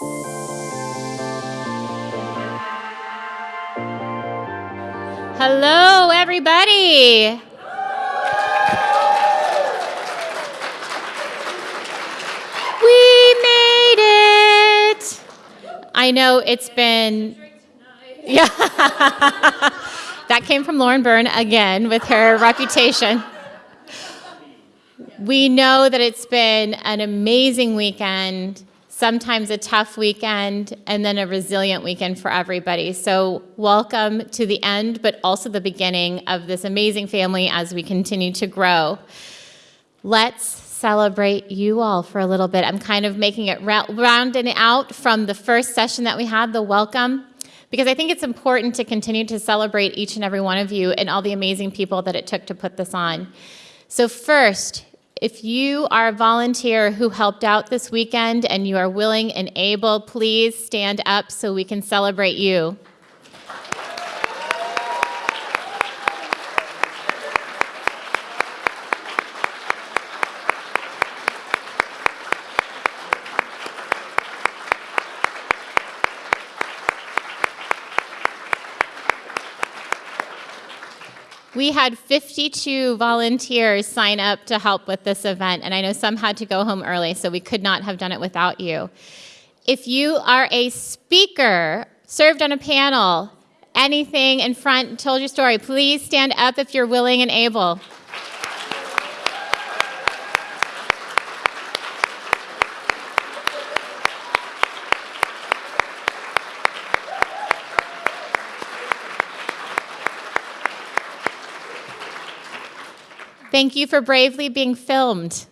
Hello, everybody. We made it. I know it's been. Yeah. that came from Lauren Byrne again with her reputation. We know that it's been an amazing weekend sometimes a tough weekend, and then a resilient weekend for everybody. So, welcome to the end, but also the beginning of this amazing family as we continue to grow. Let's celebrate you all for a little bit. I'm kind of making it rounding out from the first session that we had, the welcome, because I think it's important to continue to celebrate each and every one of you and all the amazing people that it took to put this on. So, first, if you are a volunteer who helped out this weekend and you are willing and able, please stand up so we can celebrate you. We had 52 volunteers sign up to help with this event, and I know some had to go home early, so we could not have done it without you. If you are a speaker, served on a panel, anything in front, told your story, please stand up if you're willing and able. Thank you for bravely being filmed.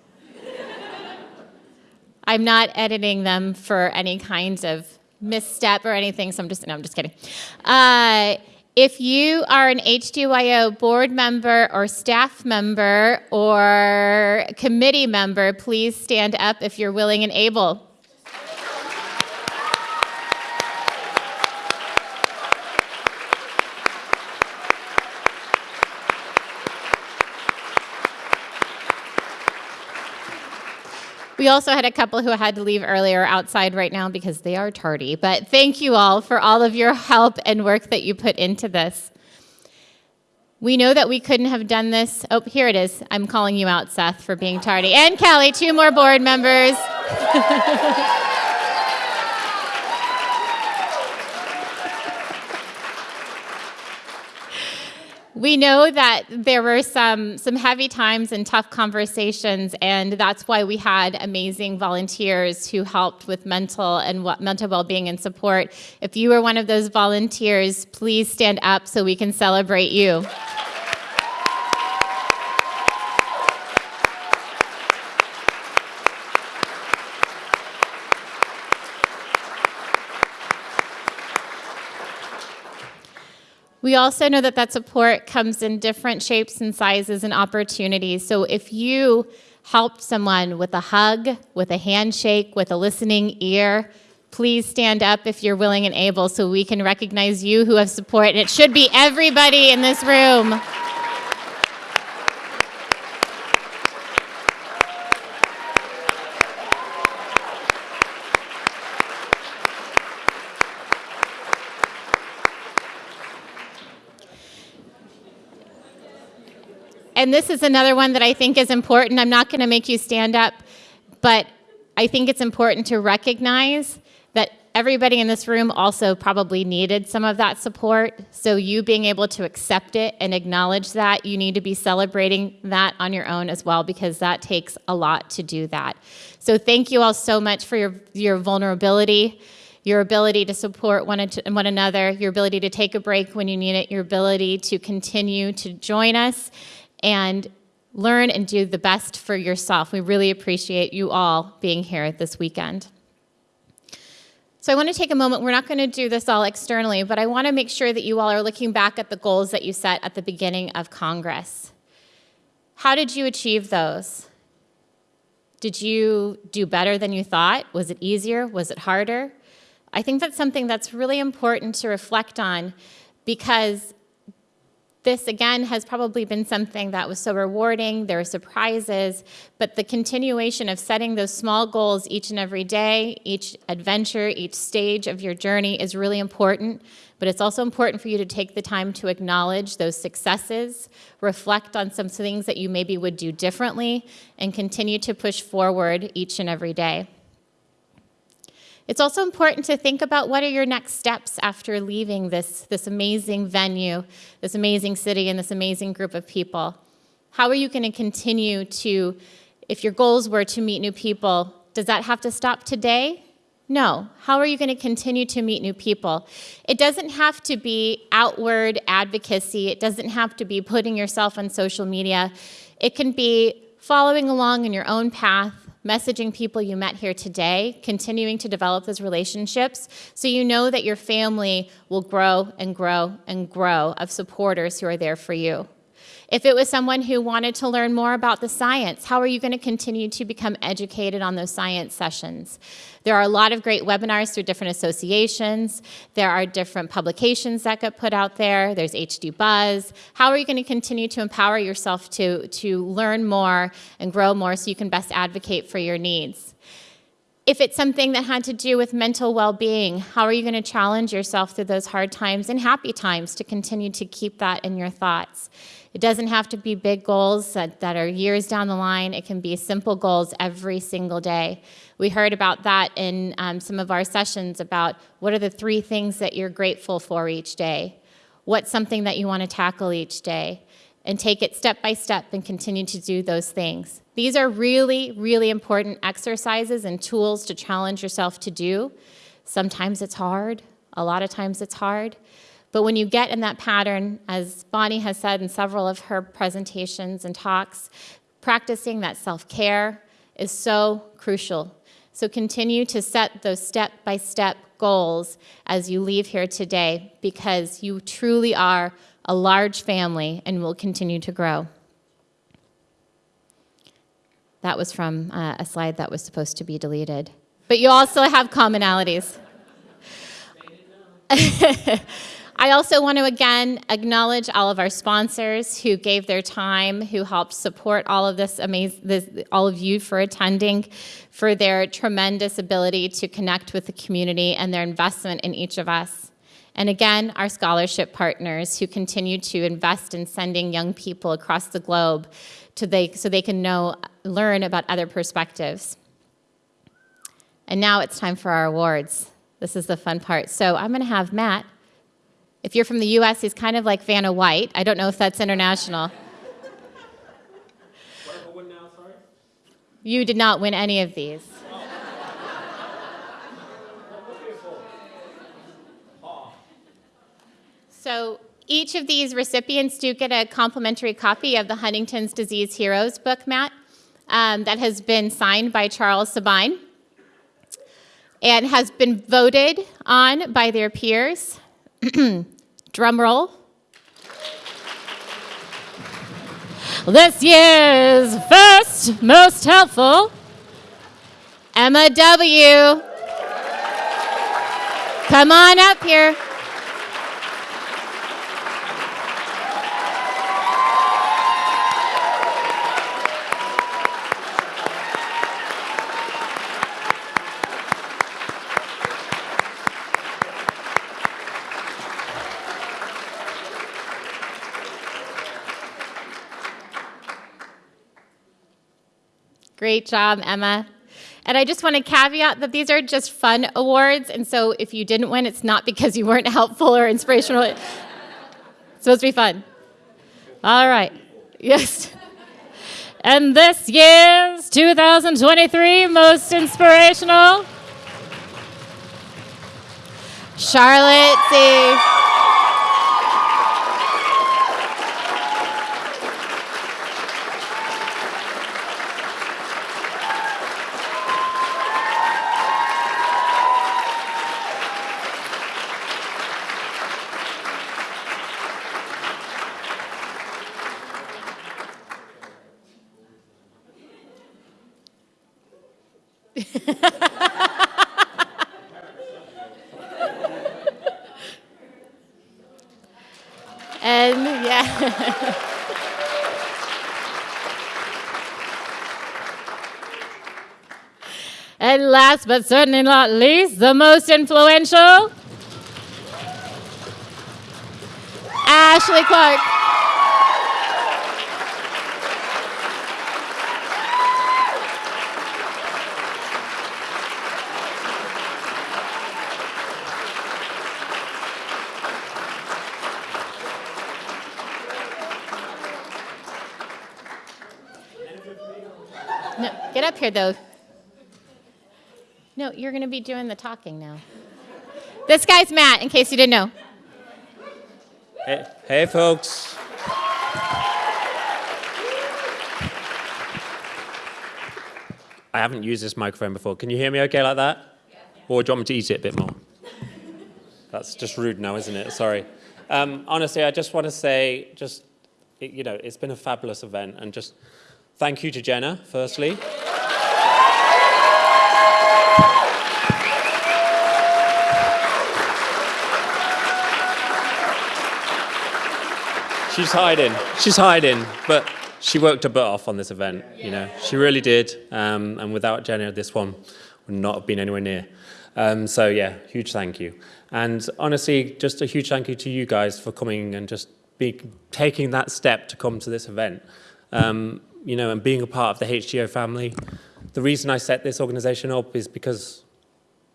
I'm not editing them for any kinds of misstep or anything, so I'm just, no, I'm just kidding. Uh, if you are an HDYO board member or staff member or committee member, please stand up if you're willing and able. We also had a couple who had to leave earlier outside right now because they are tardy. But thank you all for all of your help and work that you put into this. We know that we couldn't have done this. Oh, here it is. I'm calling you out, Seth, for being tardy. And Kelly, two more board members. we know that there were some some heavy times and tough conversations and that's why we had amazing volunteers who helped with mental and what, mental well-being and support. If you were one of those volunteers please stand up so we can celebrate you We also know that that support comes in different shapes and sizes and opportunities. So if you helped someone with a hug, with a handshake, with a listening ear, please stand up if you're willing and able so we can recognize you who have support. And it should be everybody in this room. And this is another one that I think is important. I'm not going to make you stand up, but I think it's important to recognize that everybody in this room also probably needed some of that support. So you being able to accept it and acknowledge that, you need to be celebrating that on your own as well because that takes a lot to do that. So thank you all so much for your, your vulnerability your ability to support one, one another, your ability to take a break when you need it, your ability to continue to join us and learn and do the best for yourself. We really appreciate you all being here this weekend. So I want to take a moment. We're not going to do this all externally, but I want to make sure that you all are looking back at the goals that you set at the beginning of Congress. How did you achieve those? Did you do better than you thought? Was it easier? Was it harder? I think that's something that's really important to reflect on because this again has probably been something that was so rewarding. There are surprises, but the continuation of setting those small goals each and every day, each adventure, each stage of your journey is really important. But it's also important for you to take the time to acknowledge those successes, reflect on some things that you maybe would do differently, and continue to push forward each and every day. It's also important to think about what are your next steps after leaving this, this amazing venue, this amazing city, and this amazing group of people. How are you going to continue to, if your goals were to meet new people, does that have to stop today? No. How are you going to continue to meet new people? It doesn't have to be outward advocacy. It doesn't have to be putting yourself on social media. It can be following along in your own path, messaging people you met here today, continuing to develop those relationships so you know that your family will grow and grow and grow of supporters who are there for you. If it was someone who wanted to learn more about the science, how are you going to continue to become educated on those science sessions? There are a lot of great webinars through different associations. There are different publications that get put out there. There's HD Buzz. How are you going to continue to empower yourself to, to learn more and grow more so you can best advocate for your needs? If it's something that had to do with mental well-being, how are you going to challenge yourself through those hard times and happy times to continue to keep that in your thoughts? It doesn't have to be big goals that, that are years down the line. It can be simple goals every single day. We heard about that in um, some of our sessions about what are the three things that you're grateful for each day? What's something that you want to tackle each day? And take it step by step and continue to do those things. These are really, really important exercises and tools to challenge yourself to do. Sometimes it's hard, a lot of times it's hard. But when you get in that pattern, as Bonnie has said in several of her presentations and talks, practicing that self-care is so crucial. So continue to set those step-by-step -step goals as you leave here today because you truly are a large family and will continue to grow. That was from uh, a slide that was supposed to be deleted. But you also have commonalities. I also want to again acknowledge all of our sponsors who gave their time, who helped support all of this amazing, this, all of you for attending, for their tremendous ability to connect with the community and their investment in each of us. And again, our scholarship partners who continue to invest in sending young people across the globe to they, so they can know, learn about other perspectives. And now it's time for our awards. This is the fun part. So I'm going to have Matt. If you're from the US, he's kind of like Vanna White. I don't know if that's international. Now, you did not win any of these. So each of these recipients do get a complimentary copy of the Huntington's Disease Heroes book, Matt, um, that has been signed by Charles Sabine and has been voted on by their peers. Drum roll. This year's first most helpful, Emma W. Come on up here. Great job, Emma. And I just want to caveat that these are just fun awards. And so if you didn't win, it's not because you weren't helpful or inspirational. it's supposed to be fun. All right. Yes. And this year's 2023 most inspirational, Charlotte C. and yeah. and last but certainly not least, the most influential, Ashley Clark. No, get up here though. No, you're going to be doing the talking now. This guy's Matt, in case you didn't know. Hey, hey folks. I haven't used this microphone before. Can you hear me okay like that? Or do you want me to eat it a bit more? That's just rude now, isn't it? Sorry. Um, honestly, I just want to say, just, you know, it's been a fabulous event and just thank you to Jenna, firstly. She's hiding. She's hiding, but she worked her butt off on this event. You know, she really did. Um, and without Jenna, this one would not have been anywhere near. Um, so yeah, huge thank you. And honestly, just a huge thank you to you guys for coming and just be, taking that step to come to this event. Um, you know, and being a part of the HDYO family. The reason I set this organisation up is because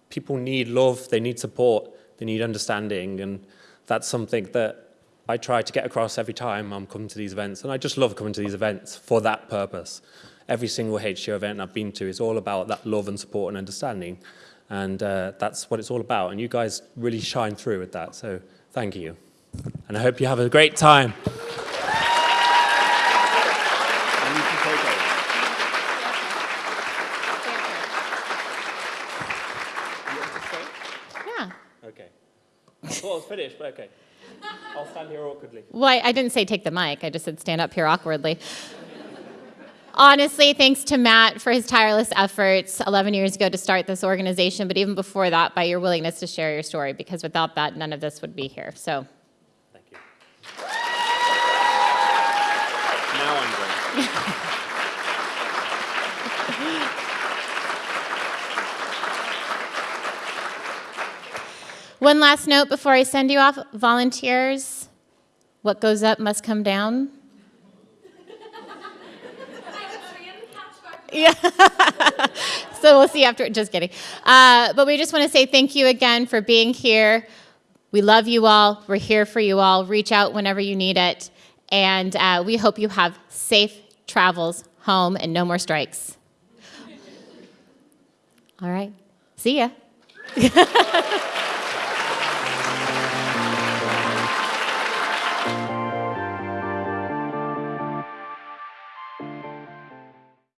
people need love, they need support, they need understanding, and that's something that I try to get across every time I'm coming to these events, and I just love coming to these events for that purpose. Every single HDYO event I've been to is all about that love and support and understanding, and uh, that's what it's all about, and you guys really shine through with that, so thank you. And I hope you have a great time. And you can take over. Yeah. Okay. Oh, I thought it was finished, but okay. I'll stand here awkwardly. Well, I, I didn't say take the mic. I just said stand up here awkwardly. Honestly, thanks to Matt for his tireless efforts 11 years ago to start this organization, but even before that, by your willingness to share your story, because without that, none of this would be here. So, Thank you. now I'm going. one last note before I send you off volunteers, what goes up must come down. Yeah. so we'll see after. Just kidding. Uh, but we just want to say thank you again for being here. We love you all. We're here for you all. Reach out whenever you need it. And uh, we hope you have safe travels home and no more strikes. All right. See ya.